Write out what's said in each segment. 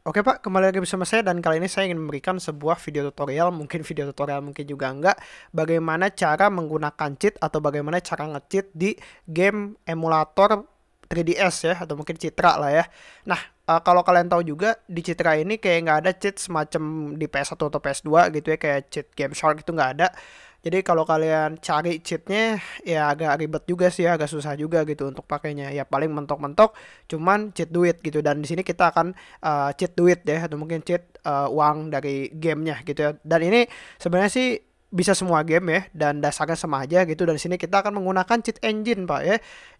Oke Pak, kembali lagi bersama saya dan kali ini saya ingin memberikan sebuah video tutorial, mungkin video tutorial mungkin juga enggak, bagaimana cara menggunakan cheat atau bagaimana cara nge-cheat di game emulator 3DS ya, atau mungkin Citra lah ya. Nah, uh, kalau kalian tahu juga di Citra ini kayak nggak ada cheat semacam di PS1 atau PS2 gitu ya, kayak cheat Game Shark itu nggak ada. Jadi kalau kalian cari cheatnya ya agak ribet juga sih ya, agak susah juga gitu untuk pakainya. Ya paling mentok-mentok cuman cheat duit gitu dan di sini kita akan uh, cheat duit ya atau mungkin cheat uh, uang dari gamenya gitu ya. Dan ini sebenarnya sih bisa semua game ya dan dasarnya sama aja gitu dan di sini kita akan menggunakan cheat engine Pak ya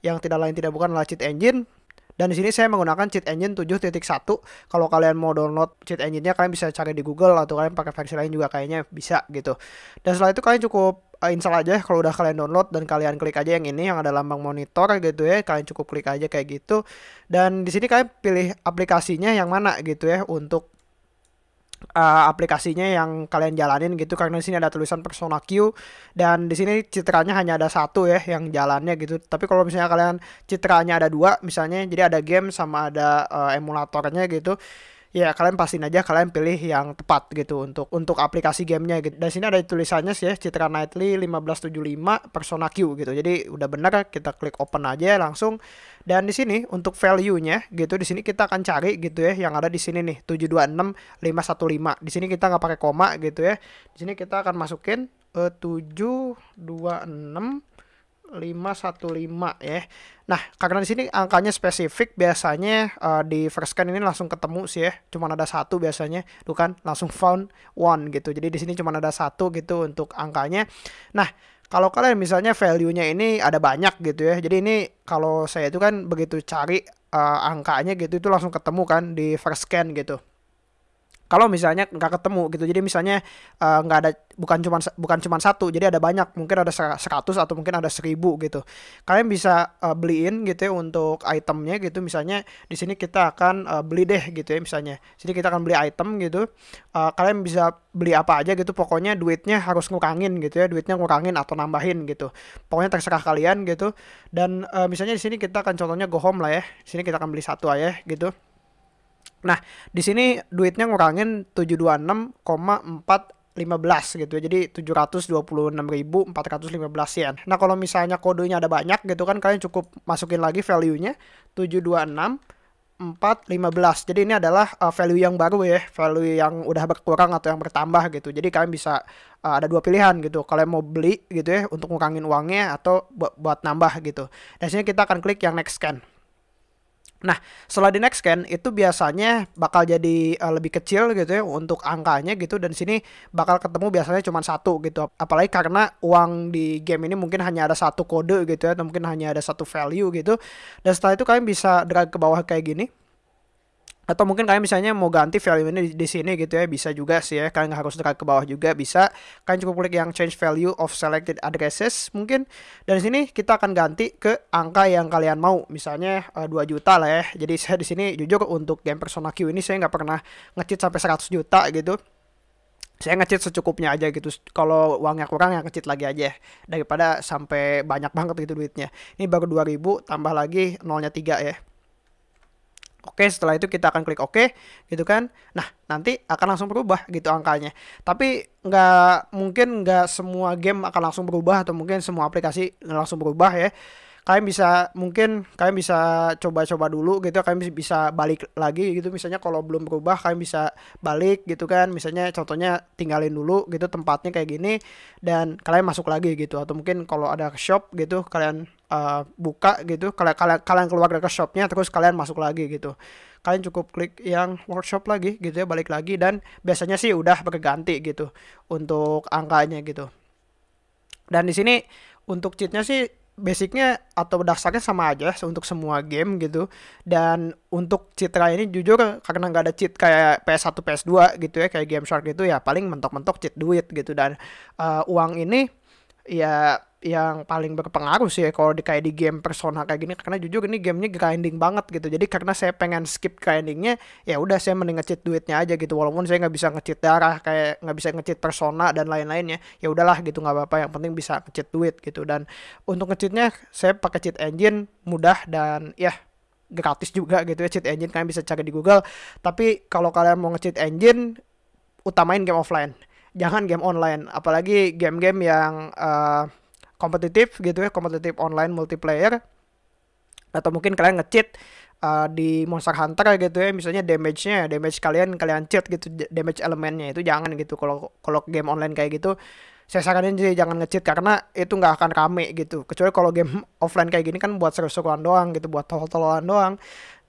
yang tidak lain tidak bukan adalah cheat engine dan di sini saya menggunakan cheat engine 7.1. Kalau kalian mau download cheat engine-nya kalian bisa cari di Google atau kalian pakai versi lain juga kayaknya bisa gitu. Dan setelah itu kalian cukup uh, install aja kalau udah kalian download dan kalian klik aja yang ini yang ada lambang monitor gitu ya. Kalian cukup klik aja kayak gitu. Dan di sini kalian pilih aplikasinya yang mana gitu ya untuk uh, aplikasinya yang kalian jalanin gitu karena di sini ada tulisan Persona Q dan di sini citranya hanya ada satu ya yang jalannya gitu. Tapi kalau misalnya kalian citranya ada dua, misalnya jadi ada game sama ada uh, emulatornya gitu ya kalian pastiin aja kalian pilih yang tepat gitu untuk untuk aplikasi gamenya gitu. Dan sini ada tulisannya sih ya Citra Nightly 1575 Persona Q gitu. Jadi udah bener kita klik open aja langsung. Dan di sini untuk value-nya gitu di sini kita akan cari gitu ya yang ada di sini nih 726515. Di sini kita nggak pakai koma gitu ya. Di sini kita akan masukin uh, 726 515 ya. Nah, karena di sini angkanya spesifik biasanya uh, di first scan ini langsung ketemu sih ya. Cuma ada satu biasanya, tuh kan langsung found one gitu. Jadi di sini cuma ada satu gitu untuk angkanya. Nah, kalau kalian misalnya value-nya ini ada banyak gitu ya. Jadi ini kalau saya itu kan begitu cari uh, angkanya gitu itu langsung ketemu kan di first scan gitu kalau misalnya nggak ketemu gitu jadi misalnya uh, nggak ada bukan cuma bukan cuma satu jadi ada banyak mungkin ada 100 atau mungkin ada 1000 gitu. Kalian bisa uh, beliin gitu ya untuk itemnya gitu misalnya di sini kita akan uh, beli deh gitu ya misalnya. Sini kita akan beli item gitu uh, kalian bisa beli apa aja gitu pokoknya duitnya harus ngurangin gitu ya duitnya ngurangin atau nambahin gitu. Pokoknya terserah kalian gitu. Dan uh, misalnya di sini kita akan contohnya go home lah ya di sini kita akan beli satu aja gitu Nah, di sini duitnya ngurangin 726,415 gitu ya. Jadi 726.415 yen. Nah, kalau misalnya kodenya ada banyak gitu kan kalian cukup masukin lagi value-nya 726 415. Jadi ini adalah uh, value yang baru ya, value yang udah berkurang atau yang bertambah gitu. Jadi kalian bisa uh, ada dua pilihan gitu. Kalian mau beli gitu ya untuk ngurangin uangnya atau buat, buat nambah gitu. Dan sini kita akan klik yang next scan. Nah, setelah di next scan itu biasanya bakal jadi uh, lebih kecil gitu ya untuk angkanya gitu dan sini bakal ketemu biasanya cuma satu gitu. Apalagi karena uang di game ini mungkin hanya ada satu kode gitu ya atau mungkin hanya ada satu value gitu. Dan setelah itu kalian bisa drag ke bawah kayak gini atau mungkin kalian misalnya mau ganti value ini di, di sini gitu ya bisa juga sih ya. Kalian harus drag ke bawah juga bisa. Kalian cukup klik yang change value of selected addresses mungkin. Dan di sini kita akan ganti ke angka yang kalian mau. Misalnya uh, eh, 2 juta lah ya. Jadi saya di sini jujur untuk game Persona Q ini saya nggak pernah ngecit sampai 100 juta gitu. Saya ngecit secukupnya aja gitu. Kalau uangnya kurang ya ngecit lagi aja daripada sampai banyak banget gitu duitnya. Ini baru 2000 tambah lagi nolnya 3 ya Oke, setelah itu kita akan klik OK, gitu kan. Nah, nanti akan langsung berubah gitu angkanya. Tapi nggak mungkin nggak semua game akan langsung berubah atau mungkin semua aplikasi langsung berubah ya kalian bisa mungkin kalian bisa coba-coba dulu gitu kalian bisa balik lagi gitu. Misalnya kalau belum berubah kalian bisa balik gitu kan. Misalnya contohnya tinggalin dulu gitu tempatnya kayak gini dan kalian masuk lagi gitu. Atau mungkin kalau ada shop gitu kalian uh, buka gitu kalian kalian kalian keluar dari shopnya terus kalian masuk lagi gitu. Kalian cukup klik yang workshop lagi gitu ya balik lagi. Dan biasanya sih udah berganti gitu untuk angkanya gitu. Dan di sini untuk cheatnya sih basicnya atau dasarnya sama aja untuk semua game gitu. Dan untuk citra ini jujur karena nggak ada cheat kayak PS1 PS2 gitu ya kayak Game Shark gitu ya paling mentok-mentok cheat duit gitu. Dan uh, uang ini ya yang paling berpengaruh sih ya kalau di kayak di game Persona kayak gini. Karena jujur ini gamenya grinding banget gitu. Jadi karena saya pengen skip grindingnya ya udah saya mending ngecit duitnya aja gitu. Walaupun saya nggak bisa ngecit darah kayak nggak bisa ngecit Persona dan lain-lainnya ya udahlah gitu nggak apa-apa. Yang penting bisa ngecit duit gitu. Dan untuk ngecitnya saya pakai cheat engine mudah dan ya gratis juga gitu ya. Cheat engine kalian bisa cari di Google. Tapi kalau kalian mau nge-cheat engine utamain game offline jangan game online apalagi game-game yang uh, kompetitif gitu ya kompetitif online multiplayer. Atau mungkin kalian nge-cheat uh, di Monster Hunter gitu ya misalnya damage-nya damage kalian kalian cheat gitu damage elemennya itu jangan gitu. Kalau kalau game online kayak gitu saya saranin sih jangan nge-cheat karena itu nggak akan rame gitu. Kecuali kalau game offline kayak gini kan buat seru-seruan doang gitu buat tol-tolan doang.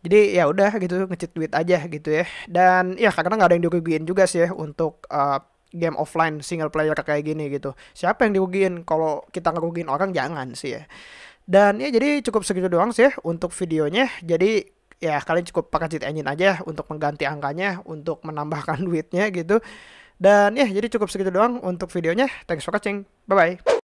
Jadi ya udah gitu nge-cheat duit aja gitu ya. Dan ya karena nggak ada yang dirugiin juga sih ya untuk uh, game offline single player kayak gini gitu siapa yang dirugiin kalau kita ngerugiin orang jangan sih ya dan ya jadi cukup segitu doang sih untuk videonya. Jadi ya kalian cukup pakai cheat engine aja untuk mengganti angkanya, untuk menambahkan duitnya gitu. Dan ya jadi cukup segitu doang untuk videonya. Thanks for watching. Bye bye.